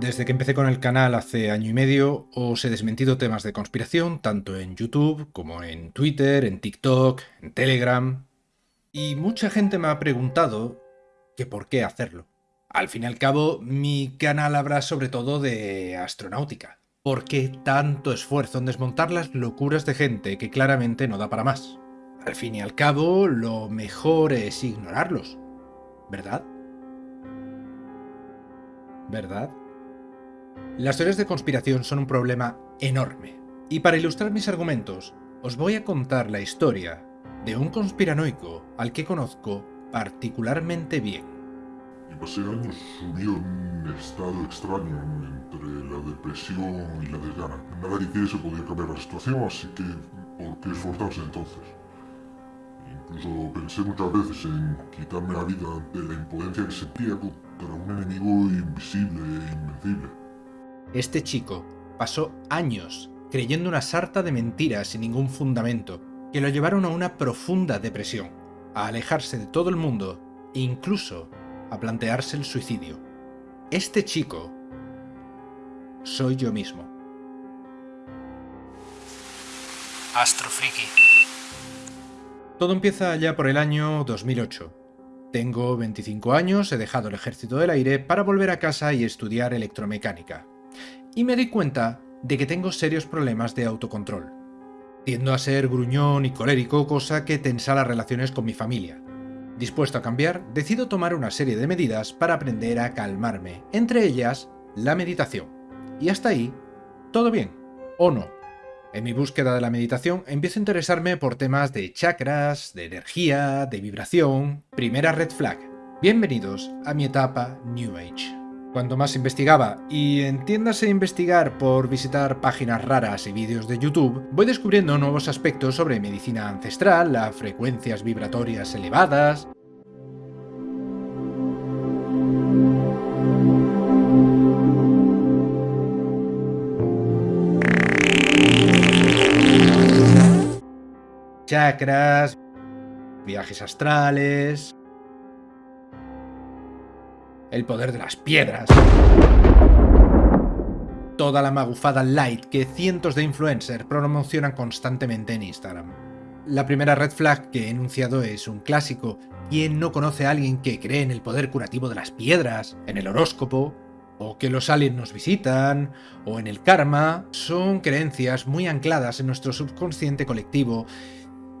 Desde que empecé con el canal hace año y medio, os he desmentido temas de conspiración tanto en YouTube como en Twitter, en TikTok, en Telegram. Y mucha gente me ha preguntado que por qué hacerlo. Al fin y al cabo, mi canal habla sobre todo de astronáutica. ¿Por qué tanto esfuerzo en desmontar las locuras de gente que claramente no da para más? Al fin y al cabo, lo mejor es ignorarlos, ¿verdad? ¿Verdad? Las teorías de conspiración son un problema enorme, y para ilustrar mis argumentos, os voy a contar la historia de un conspiranoico al que conozco particularmente bien. Y pasé años subido en un estado extraño entre la depresión y la desgana. Nada que se podía cambiar la situación, así que ¿por qué esforzarse entonces? Incluso pensé muchas veces en quitarme la vida ante la impotencia que sentía contra un enemigo invisible e invencible. Este chico pasó años creyendo una sarta de mentiras sin ningún fundamento, que lo llevaron a una profunda depresión, a alejarse de todo el mundo e incluso a plantearse el suicidio. Este chico soy yo mismo. Astrofriki. Todo empieza ya por el año 2008. Tengo 25 años, he dejado el ejército del aire para volver a casa y estudiar electromecánica y me di cuenta de que tengo serios problemas de autocontrol. Tiendo a ser gruñón y colérico, cosa que tensa las relaciones con mi familia. Dispuesto a cambiar, decido tomar una serie de medidas para aprender a calmarme, entre ellas la meditación. Y hasta ahí, todo bien, o no. En mi búsqueda de la meditación empiezo a interesarme por temas de chakras, de energía, de vibración... Primera red flag. Bienvenidos a mi etapa New Age. Cuanto más investigaba, y entiéndase investigar por visitar páginas raras y vídeos de YouTube, voy descubriendo nuevos aspectos sobre medicina ancestral, las frecuencias vibratorias elevadas... chakras, viajes astrales el poder de las piedras. Toda la magufada light que cientos de influencers promocionan constantemente en Instagram. La primera red flag que he enunciado es un clásico. ¿Quién no conoce a alguien que cree en el poder curativo de las piedras, en el horóscopo, o que los aliens nos visitan, o en el karma? Son creencias muy ancladas en nuestro subconsciente colectivo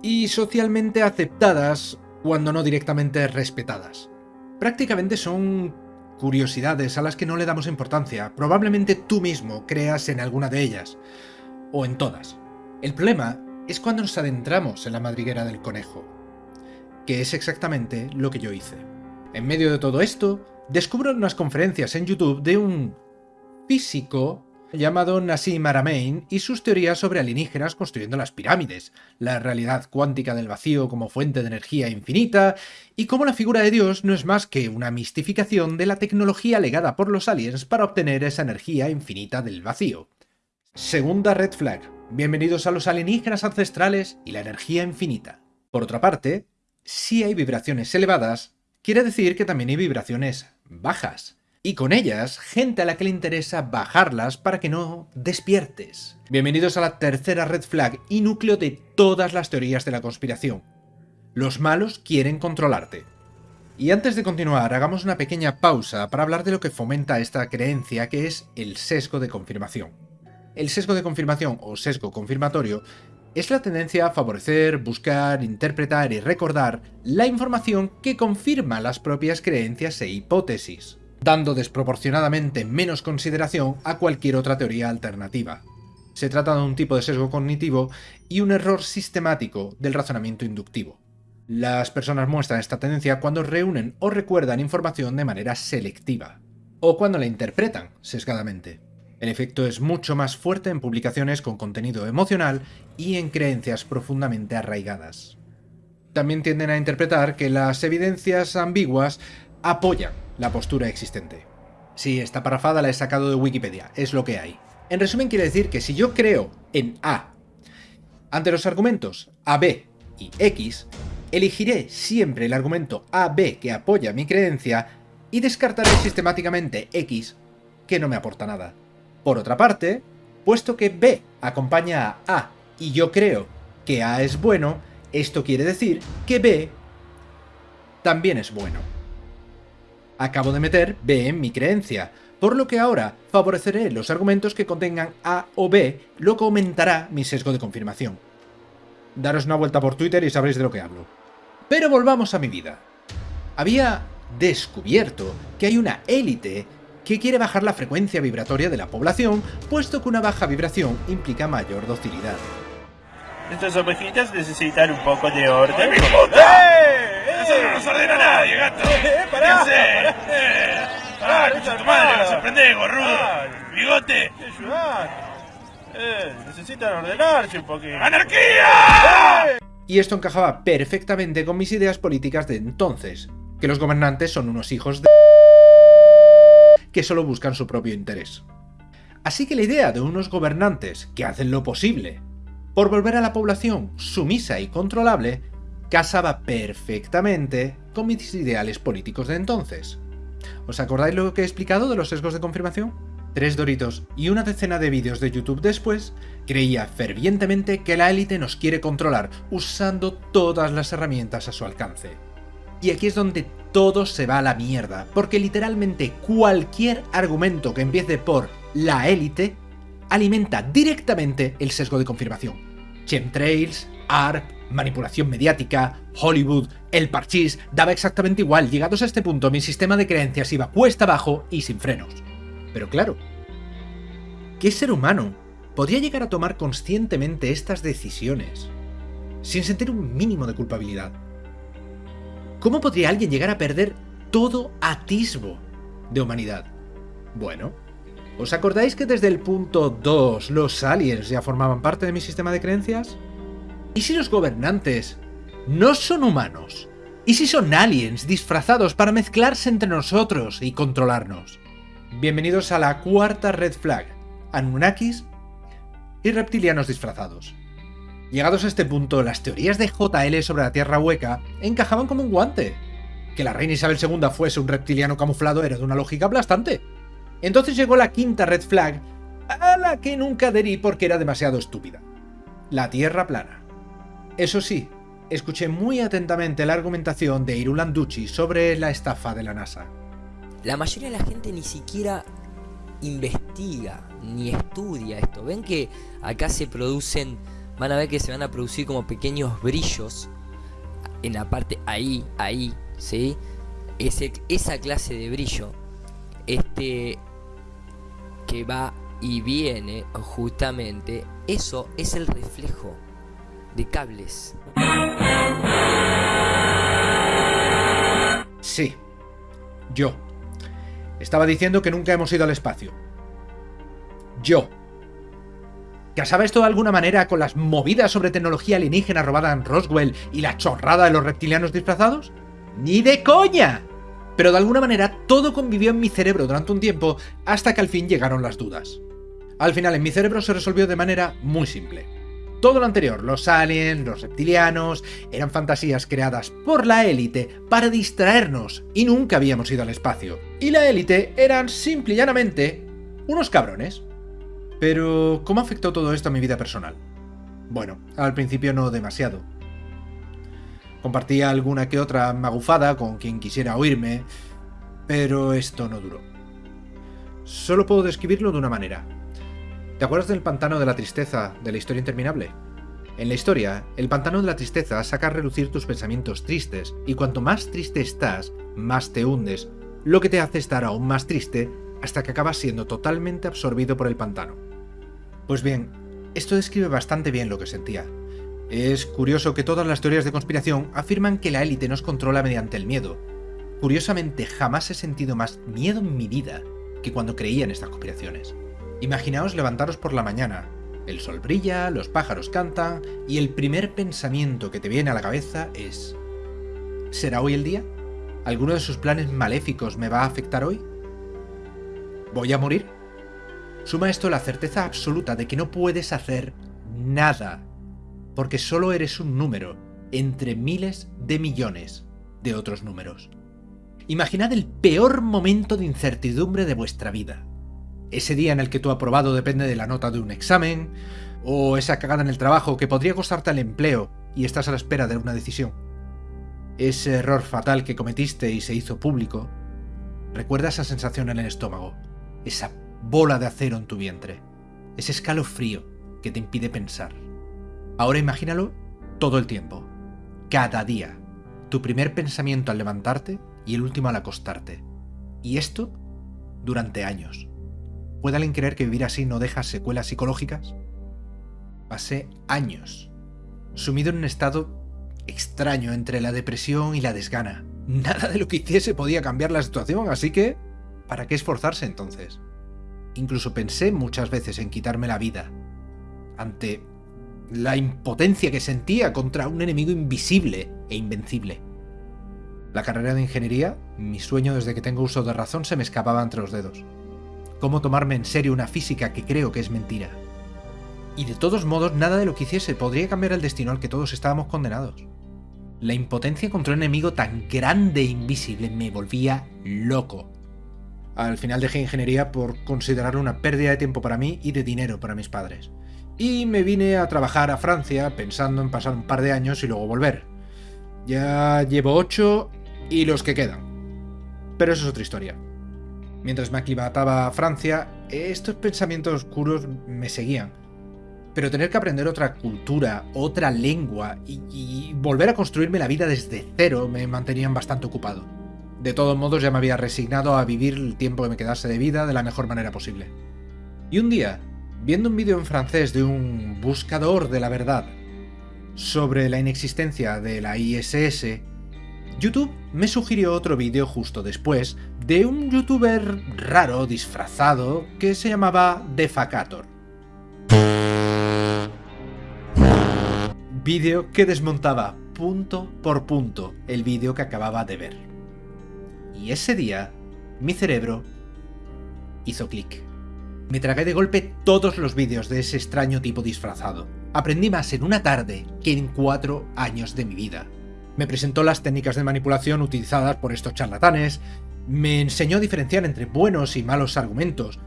y socialmente aceptadas cuando no directamente respetadas. Prácticamente son curiosidades a las que no le damos importancia. Probablemente tú mismo creas en alguna de ellas. O en todas. El problema es cuando nos adentramos en la madriguera del conejo. Que es exactamente lo que yo hice. En medio de todo esto, descubro unas conferencias en YouTube de un físico llamado Nassim Haramein y sus teorías sobre alienígenas construyendo las pirámides, la realidad cuántica del vacío como fuente de energía infinita, y cómo la figura de Dios no es más que una mistificación de la tecnología legada por los aliens para obtener esa energía infinita del vacío. Segunda red flag. Bienvenidos a los alienígenas ancestrales y la energía infinita. Por otra parte, si hay vibraciones elevadas, quiere decir que también hay vibraciones bajas y con ellas gente a la que le interesa bajarlas para que no despiertes. Bienvenidos a la tercera red flag y núcleo de todas las teorías de la conspiración. Los malos quieren controlarte. Y antes de continuar, hagamos una pequeña pausa para hablar de lo que fomenta esta creencia que es el sesgo de confirmación. El sesgo de confirmación o sesgo confirmatorio es la tendencia a favorecer, buscar, interpretar y recordar la información que confirma las propias creencias e hipótesis dando desproporcionadamente menos consideración a cualquier otra teoría alternativa. Se trata de un tipo de sesgo cognitivo y un error sistemático del razonamiento inductivo. Las personas muestran esta tendencia cuando reúnen o recuerdan información de manera selectiva, o cuando la interpretan sesgadamente. El efecto es mucho más fuerte en publicaciones con contenido emocional y en creencias profundamente arraigadas. También tienden a interpretar que las evidencias ambiguas apoyan la postura existente. Sí, esta parafada la he sacado de Wikipedia, es lo que hay. En resumen quiere decir que si yo creo en A, ante los argumentos A, B y X, elegiré siempre el argumento A, B que apoya mi creencia y descartaré sistemáticamente X que no me aporta nada. Por otra parte, puesto que B acompaña a A y yo creo que A es bueno, esto quiere decir que B también es bueno. Acabo de meter B en mi creencia, por lo que ahora favoreceré los argumentos que contengan A o B, lo que aumentará mi sesgo de confirmación. Daros una vuelta por Twitter y sabréis de lo que hablo. Pero volvamos a mi vida. Había descubierto que hay una élite que quiere bajar la frecuencia vibratoria de la población, puesto que una baja vibración implica mayor docilidad. Estas ovejitas necesitan un poco de orden. ¡Eh! ¡Eh! ¡Eso no nos ordena nadie, gato! ¡Eh! ¡Pará! ¡Eh! ¡Ah, escucha tu madre! ¡Vas a aprender, gorrudo! ¡Bigote! Eh, necesitan ordenarse un poquito. ¡Anarquía! Y esto encajaba perfectamente con mis ideas políticas de entonces, que los gobernantes son unos hijos de que solo buscan su propio interés. Así que la idea de unos gobernantes que hacen lo posible por volver a la población sumisa y controlable casaba perfectamente con mis ideales políticos de entonces. ¿Os acordáis lo que he explicado de los sesgos de confirmación? Tres doritos y una decena de vídeos de YouTube después, creía fervientemente que la élite nos quiere controlar usando todas las herramientas a su alcance. Y aquí es donde todo se va a la mierda, porque literalmente cualquier argumento que empiece por la élite alimenta directamente el sesgo de confirmación. Chemtrails, ARP, manipulación mediática, Hollywood, el parchís, daba exactamente igual, llegados a este punto mi sistema de creencias iba cuesta abajo y sin frenos. Pero claro, ¿qué ser humano podría llegar a tomar conscientemente estas decisiones sin sentir un mínimo de culpabilidad? ¿Cómo podría alguien llegar a perder todo atisbo de humanidad? Bueno, ¿os acordáis que desde el punto 2 los aliens ya formaban parte de mi sistema de creencias? ¿Y si los gobernantes no son humanos? ¿Y si son aliens disfrazados para mezclarse entre nosotros y controlarnos? Bienvenidos a la cuarta red flag, Anunnakis y reptilianos disfrazados. Llegados a este punto, las teorías de JL sobre la Tierra hueca encajaban como un guante. Que la reina Isabel II fuese un reptiliano camuflado era de una lógica aplastante. Entonces llegó la quinta red flag, a la que nunca adherí porque era demasiado estúpida. La Tierra plana. Eso sí, escuché muy atentamente la argumentación de Irulan Ducci sobre la estafa de la NASA. La mayoría de la gente ni siquiera investiga ni estudia esto. Ven que acá se producen van a ver que se van a producir como pequeños brillos en la parte ahí, ahí, ¿sí? Esa clase de brillo, este, que va y viene justamente, eso es el reflejo de cables. Sí, yo. Estaba diciendo que nunca hemos ido al espacio. Yo. ¿Casaba esto de alguna manera con las movidas sobre tecnología alienígena robada en Roswell y la chorrada de los reptilianos disfrazados? ¡Ni de coña! Pero de alguna manera todo convivió en mi cerebro durante un tiempo hasta que al fin llegaron las dudas. Al final en mi cerebro se resolvió de manera muy simple. Todo lo anterior, los aliens, los reptilianos, eran fantasías creadas por la élite para distraernos y nunca habíamos ido al espacio. Y la élite eran simple y llanamente unos cabrones. Pero, ¿cómo afectó todo esto a mi vida personal? Bueno, al principio no demasiado. Compartía alguna que otra magufada con quien quisiera oírme, pero esto no duró. Solo puedo describirlo de una manera. ¿Te acuerdas del pantano de la tristeza de la historia interminable? En la historia, el pantano de la tristeza saca a relucir tus pensamientos tristes, y cuanto más triste estás, más te hundes, lo que te hace estar aún más triste hasta que acabas siendo totalmente absorbido por el pantano. Pues bien, esto describe bastante bien lo que sentía. Es curioso que todas las teorías de conspiración afirman que la élite nos controla mediante el miedo. Curiosamente, jamás he sentido más miedo en mi vida que cuando creía en estas conspiraciones. Imaginaos levantaros por la mañana, el sol brilla, los pájaros cantan, y el primer pensamiento que te viene a la cabeza es ¿Será hoy el día? ¿Alguno de sus planes maléficos me va a afectar hoy? ¿Voy a morir? Suma esto la certeza absoluta de que no puedes hacer nada, porque solo eres un número entre miles de millones de otros números. Imaginad el peor momento de incertidumbre de vuestra vida. Ese día en el que tu aprobado depende de la nota de un examen, o esa cagada en el trabajo que podría costarte el empleo y estás a la espera de una decisión. Ese error fatal que cometiste y se hizo público. Recuerda esa sensación en el estómago, esa bola de acero en tu vientre, ese escalofrío que te impide pensar. Ahora imagínalo todo el tiempo, cada día, tu primer pensamiento al levantarte y el último al acostarte. Y esto durante años. ¿Puede alguien creer que vivir así no deja secuelas psicológicas? Pasé años, sumido en un estado extraño entre la depresión y la desgana. Nada de lo que hiciese podía cambiar la situación, así que... ¿Para qué esforzarse entonces? Incluso pensé muchas veces en quitarme la vida, ante la impotencia que sentía contra un enemigo invisible e invencible. La carrera de ingeniería, mi sueño desde que tengo uso de razón, se me escapaba entre los dedos. ¿Cómo tomarme en serio una física que creo que es mentira? Y de todos modos, nada de lo que hiciese podría cambiar el destino al que todos estábamos condenados. La impotencia contra un enemigo tan grande e invisible me volvía loco. Al final dejé ingeniería por considerarlo una pérdida de tiempo para mí y de dinero para mis padres. Y me vine a trabajar a Francia pensando en pasar un par de años y luego volver. Ya llevo ocho y los que quedan. Pero eso es otra historia. Mientras me aclimataba a Francia, estos pensamientos oscuros me seguían pero tener que aprender otra cultura, otra lengua y, volver a construirme la vida desde cero me mantenían bastante ocupado. De todos modos ya me había resignado a vivir el tiempo que me quedase de vida de la mejor manera posible. Y un día, viendo un vídeo en francés de un buscador de la verdad sobre la inexistencia de la ISS, YouTube me sugirió otro vídeo justo después de un youtuber raro disfrazado que se llamaba Defacator Vídeo que desmontaba punto por punto el vídeo que acababa de ver. Y ese día, mi cerebro hizo clic. Me tragué de golpe todos los vídeos de ese extraño tipo disfrazado. Aprendí más en una tarde que en cuatro años de mi vida. Me presentó las técnicas de manipulación utilizadas por estos charlatanes, me enseñó a diferenciar entre buenos y malos argumentos,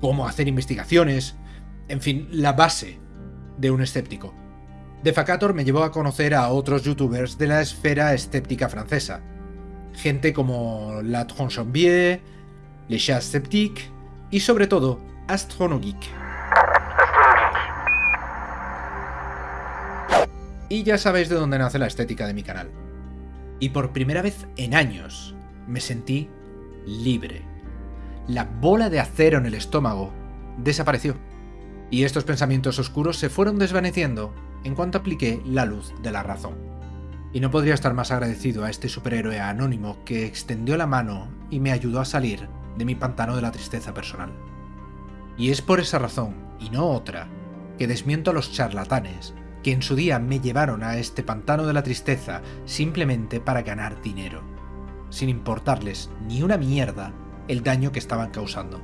cómo hacer investigaciones, en fin, la base de un escéptico. Defacator me llevó a conocer a otros youtubers de la esfera escéptica francesa. Gente como La Tronchombier, Le Chat Sceptique y sobre todo Astronogeek. Y ya sabéis de dónde nace la estética de mi canal. Y por primera vez en años me sentí libre. La bola de acero en el estómago desapareció. Y estos pensamientos oscuros se fueron desvaneciendo en cuanto apliqué la luz de la razón. Y no podría estar más agradecido a este superhéroe anónimo que extendió la mano y me ayudó a salir de mi pantano de la tristeza personal. Y es por esa razón, y no otra, que desmiento a los charlatanes que en su día me llevaron a este pantano de la tristeza simplemente para ganar dinero, sin importarles ni una mierda el daño que estaban causando.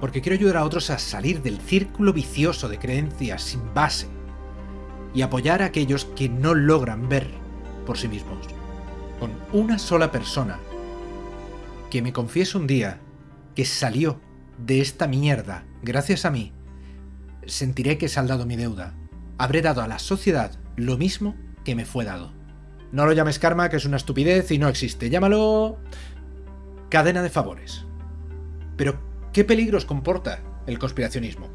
Porque quiero ayudar a otros a salir del círculo vicioso de creencias sin base y apoyar a aquellos que no logran ver por sí mismos. Con una sola persona que me confiese un día que salió de esta mierda gracias a mí, sentiré que he saldado mi deuda. Habré dado a la sociedad lo mismo que me fue dado. No lo llames karma, que es una estupidez y no existe. Llámalo... cadena de favores. Pero, ¿qué peligros comporta el conspiracionismo?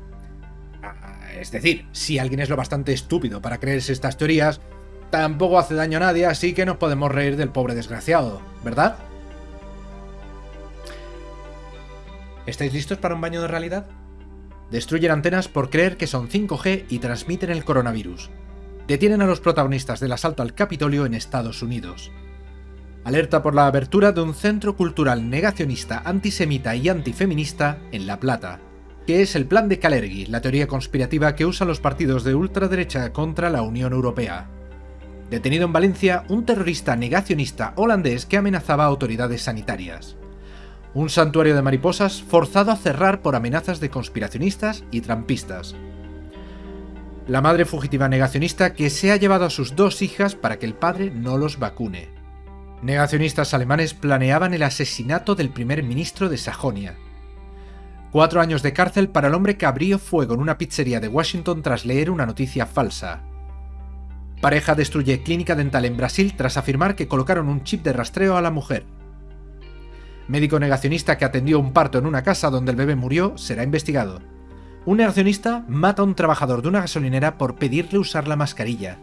Es decir, si alguien es lo bastante estúpido para creerse estas teorías, tampoco hace daño a nadie, así que nos podemos reír del pobre desgraciado, ¿verdad? ¿Estáis listos para un baño de realidad? Destruyen antenas por creer que son 5G y transmiten el coronavirus. Detienen a los protagonistas del asalto al Capitolio en Estados Unidos. Alerta por la abertura de un centro cultural negacionista, antisemita y antifeminista en La Plata que es el plan de Kalergi, la teoría conspirativa que usan los partidos de ultraderecha contra la Unión Europea. Detenido en Valencia un terrorista negacionista holandés que amenazaba a autoridades sanitarias. Un santuario de mariposas forzado a cerrar por amenazas de conspiracionistas y trampistas. La madre fugitiva negacionista que se ha llevado a sus dos hijas para que el padre no los vacune. Negacionistas alemanes planeaban el asesinato del primer ministro de Sajonia, Cuatro años de cárcel para el hombre que abrió fuego en una pizzería de Washington tras leer una noticia falsa. Pareja destruye clínica dental en Brasil tras afirmar que colocaron un chip de rastreo a la mujer. Médico negacionista que atendió un parto en una casa donde el bebé murió será investigado. Un negacionista mata a un trabajador de una gasolinera por pedirle usar la mascarilla.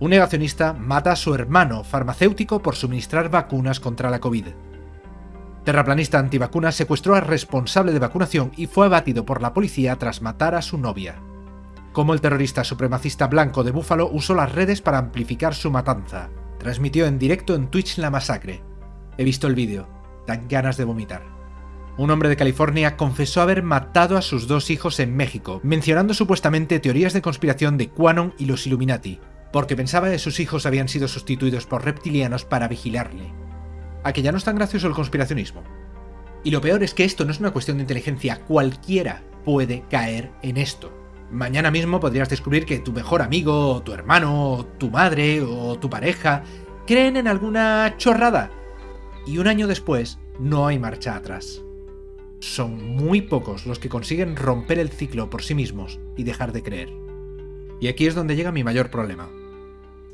Un negacionista mata a su hermano farmacéutico por suministrar vacunas contra la COVID. Terraplanista antivacunas secuestró al responsable de vacunación y fue abatido por la policía tras matar a su novia. Como el terrorista supremacista blanco de Búfalo usó las redes para amplificar su matanza. Transmitió en directo en Twitch la masacre. He visto el vídeo. Dan ganas de vomitar. Un hombre de California confesó haber matado a sus dos hijos en México, mencionando supuestamente teorías de conspiración de Quanon y los Illuminati, porque pensaba que sus hijos habían sido sustituidos por reptilianos para vigilarle. ¿A que ya no es tan gracioso el conspiracionismo? Y lo peor es que esto no es una cuestión de inteligencia, cualquiera puede caer en esto. Mañana mismo podrías descubrir que tu mejor amigo, o tu hermano, tu madre o tu pareja creen en alguna chorrada. Y un año después no hay marcha atrás. Son muy pocos los que consiguen romper el ciclo por sí mismos y dejar de creer. Y aquí es donde llega mi mayor problema.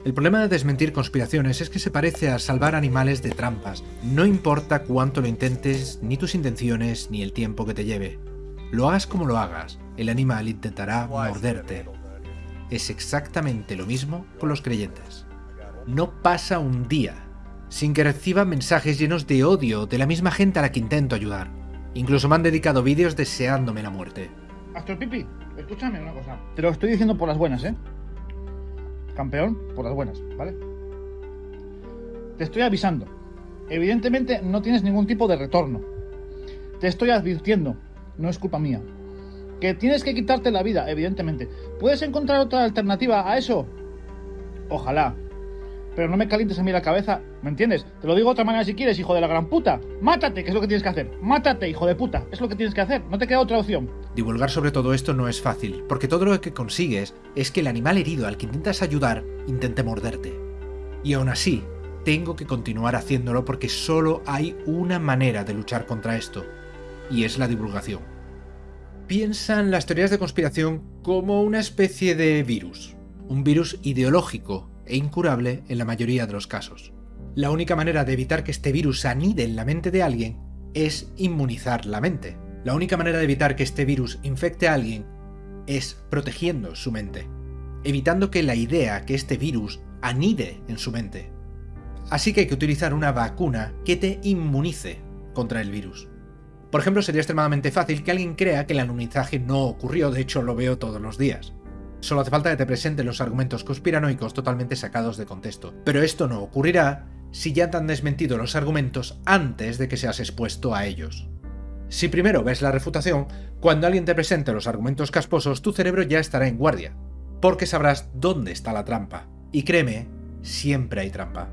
El problema de desmentir conspiraciones es que se parece a salvar animales de trampas. No importa cuánto lo intentes, ni tus intenciones, ni el tiempo que te lleve. Lo hagas como lo hagas, el animal intentará morderte. Es exactamente lo mismo con los creyentes. No pasa un día sin que reciba mensajes llenos de odio de la misma gente a la que intento ayudar. Incluso me han dedicado vídeos deseándome la muerte. Astro Pipi, escúchame una cosa. Te lo estoy diciendo por las buenas, ¿eh? Campeón, por las buenas, ¿vale? Te estoy avisando. Evidentemente no tienes ningún tipo de retorno. Te estoy advirtiendo. No es culpa mía. Que tienes que quitarte la vida, evidentemente. ¿Puedes encontrar otra alternativa a eso? Ojalá. Pero no me calientes a mí la cabeza, ¿me entiendes? Te lo digo de otra manera si quieres, hijo de la gran puta. Mátate, que es lo que tienes que hacer. Mátate, hijo de puta. Es lo que tienes que hacer. No te queda otra opción. Divulgar sobre todo esto no es fácil, porque todo lo que consigues es que el animal herido al que intentas ayudar intente morderte. Y aún así, tengo que continuar haciéndolo porque solo hay una manera de luchar contra esto, y es la divulgación. Piensan las teorías de conspiración como una especie de virus, un virus ideológico e incurable en la mayoría de los casos. La única manera de evitar que este virus anide en la mente de alguien es inmunizar la mente. La única manera de evitar que este virus infecte a alguien es protegiendo su mente, evitando que la idea que este virus anide en su mente. Así que hay que utilizar una vacuna que te inmunice contra el virus. Por ejemplo, sería extremadamente fácil que alguien crea que el alunizaje no ocurrió, de hecho lo veo todos los días. Solo hace falta que te presenten los argumentos conspiranoicos totalmente sacados de contexto. Pero esto no ocurrirá si ya te han desmentido los argumentos antes de que seas expuesto a ellos. Si primero ves la refutación, cuando alguien te presente los argumentos casposos, tu cerebro ya estará en guardia, porque sabrás dónde está la trampa. Y créeme, siempre hay trampa.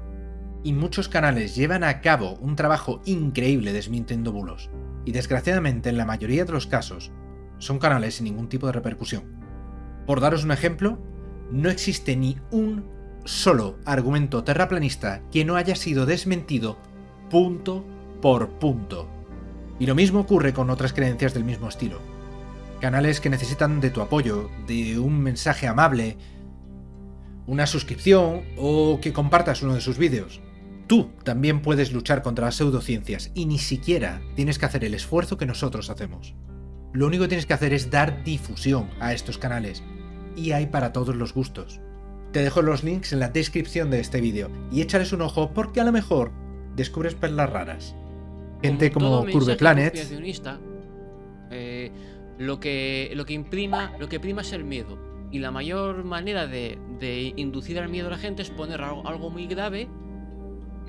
Y muchos canales llevan a cabo un trabajo increíble desmintiendo bulos, y desgraciadamente en la mayoría de los casos, son canales sin ningún tipo de repercusión. Por daros un ejemplo, no existe ni un solo argumento terraplanista que no haya sido desmentido punto por punto. Y lo mismo ocurre con otras creencias del mismo estilo. Canales que necesitan de tu apoyo, de un mensaje amable, una suscripción o que compartas uno de sus vídeos. Tú también puedes luchar contra las pseudociencias y ni siquiera tienes que hacer el esfuerzo que nosotros hacemos. Lo único que tienes que hacer es dar difusión a estos canales, y hay para todos los gustos. Te dejo los links en la descripción de este vídeo y échales un ojo porque a lo mejor descubres perlas raras. Gente como, Curve Planet. Eh, lo, que, lo, que imprima, lo que prima es el miedo. Y la mayor manera de, inducir al miedo a la gente es poner algo, algo muy grave.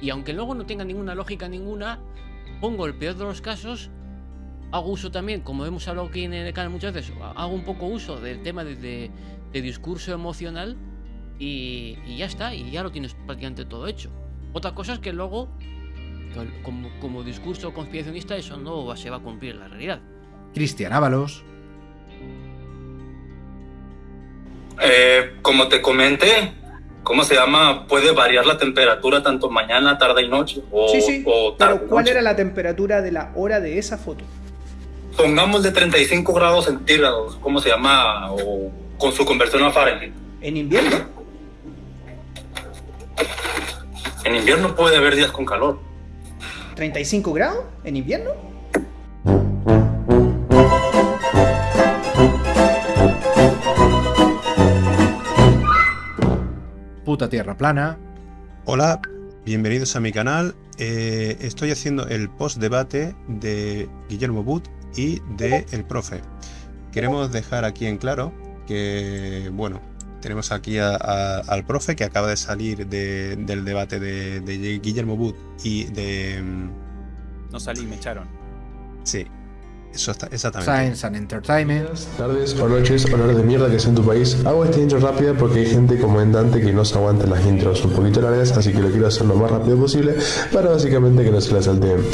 Y aunque luego no tenga ninguna lógica ninguna, pongo el peor de los casos hago uso también, como hemos hablado aquí en el canal muchas veces, hago un poco uso del tema de, discurso emocional y, ya está, y ya lo tienes prácticamente todo hecho. Otra cosa es que luego, como, discurso conspiracionista, eso no se va a cumplir en la realidad. Cristian Ábalos. Eh, como te comenté, ¿cómo se llama? Puede variar la temperatura tanto mañana, tarde y noche. sí, sí. pero ¿cuál era la temperatura de la hora de esa foto? Pongamos de 35 grados centígrados, ¿cómo se llama? O con su conversión a Fahrenheit. ¿En invierno? En invierno puede haber días con calor. ¿35 grados? ¿En invierno? Puta tierra plana. Hola, bienvenidos a mi canal. Eh, estoy haciendo el post debate de Guillermo But y de El Profe. Queremos dejar aquí en claro que, bueno, tenemos aquí a- a- al profe que acaba de salir de- del debate de, de Guillermo But y de... mm, No salí, me echaron. Sí, eso está, exactamente. Science and Entertainment. tardes o noches, olores de mierda que sea en tu país. Hago esta intro rápida porque hay gente comandante que no se aguanta las intros un poquito largas, así que lo quiero hacer lo más rápido posible para básicamente que no se la salteen.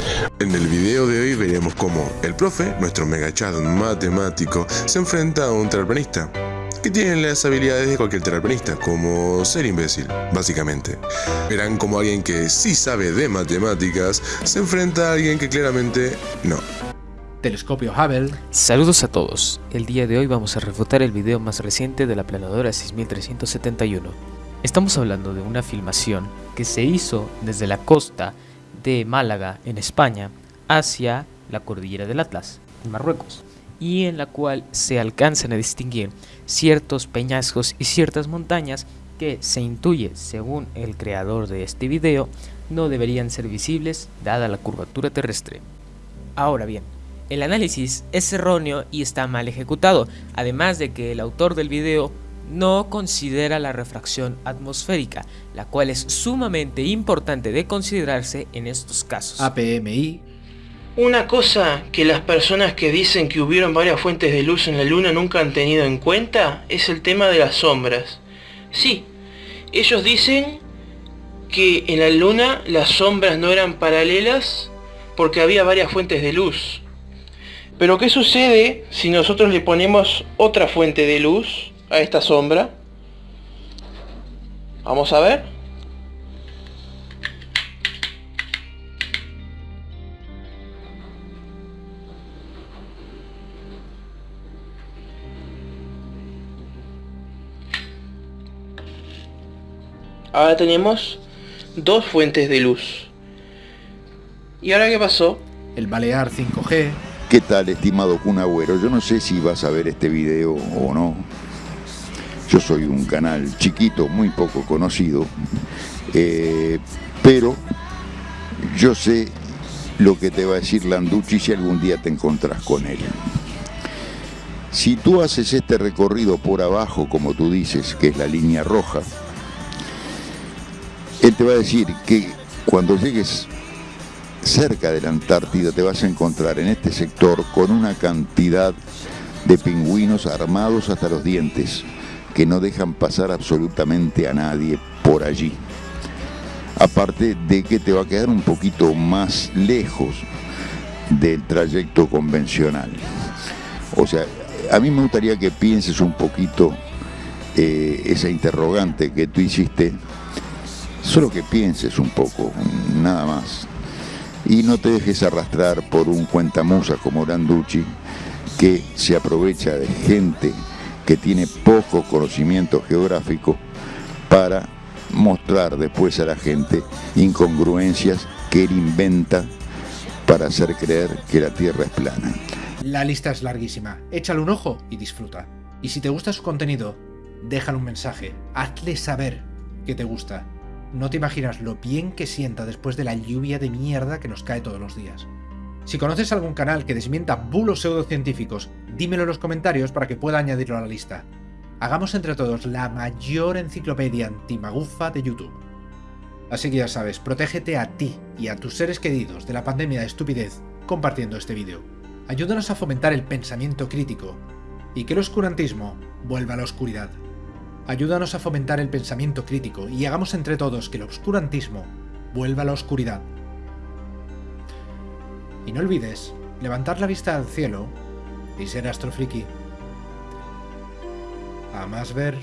En el video de hoy veremos cómo el profe, nuestro megachat matemático, se enfrenta a un terraplanista que tiene las habilidades de cualquier terraplanista, como ser imbécil, básicamente. Verán como alguien que sí sabe de matemáticas se enfrenta a alguien que claramente no. Telescopio Hubble. Saludos a todos. El día de hoy vamos a refutar el video más reciente de la planadora 6371. Estamos hablando de una filmación que se hizo desde la costa de Málaga, en España, hacia la cordillera del Atlas, en Marruecos, y en la cual se alcanzan a distinguir ciertos peñascos y ciertas montañas que se intuye, según el creador de este video, no deberían ser visibles dada la curvatura terrestre. Ahora bien, el análisis es erróneo y está mal ejecutado, además de que el autor del video no considera la refracción atmosférica, la cual es sumamente importante de considerarse en estos casos. APMI. Una cosa que las personas que dicen que hubieron varias fuentes de luz en la luna nunca han tenido en cuenta es el tema de las sombras. Sí, ellos dicen que en la luna las sombras no eran paralelas porque había varias fuentes de luz. Pero ¿qué sucede si nosotros le ponemos otra fuente de luz a esta sombra? Vamos a ver. Ahora tenemos dos fuentes de luz. ¿Y ahora qué pasó? El Balear 5G. ¿Qué tal, estimado Kun Agüero? Yo no sé si vas a ver este video o no. Yo soy un canal chiquito, muy poco conocido, eh, pero yo sé lo que te va a decir Landucci si algún día te encontrás con él. Si tú haces este recorrido por abajo, como tú dices, que es la línea roja, él te va a decir que cuando llegues cerca de la Antártida te vas a encontrar en este sector con una cantidad de pingüinos armados hasta los dientes que no dejan pasar absolutamente a nadie por allí. Aparte de que te va a quedar un poquito más lejos del trayecto convencional. O sea, a mí me gustaría que pienses un poquito eh, esa interrogante que tú hiciste, solo que pienses un poco, nada más y no te dejes arrastrar por un cuentamusa como Landucci que se aprovecha de gente que tiene poco conocimiento geográfico para mostrar después a la gente incongruencias que él inventa para hacer creer que la Tierra es plana. La lista es larguísima. Échale un ojo y disfruta. Y si te gusta su contenido, déjale un mensaje. Hazle saber que te gusta. No te imaginas lo bien que sienta después de la lluvia de mierda que nos cae todos los días. Si conoces algún canal que desmienta bulos pseudocientíficos, dímelo en los comentarios para que pueda añadirlo a la lista. Hagamos entre todos la mayor enciclopedia antimagufa de YouTube. Así que ya sabes, protégete a ti y a tus seres queridos de la pandemia de estupidez compartiendo este vídeo. Ayúdanos a fomentar el pensamiento crítico y que el oscurantismo vuelva a la oscuridad. Ayúdanos a fomentar el pensamiento crítico y hagamos entre todos que el obscurantismo vuelva a la oscuridad. Y no olvides levantar la vista al cielo y ser astrofriki. A más ver,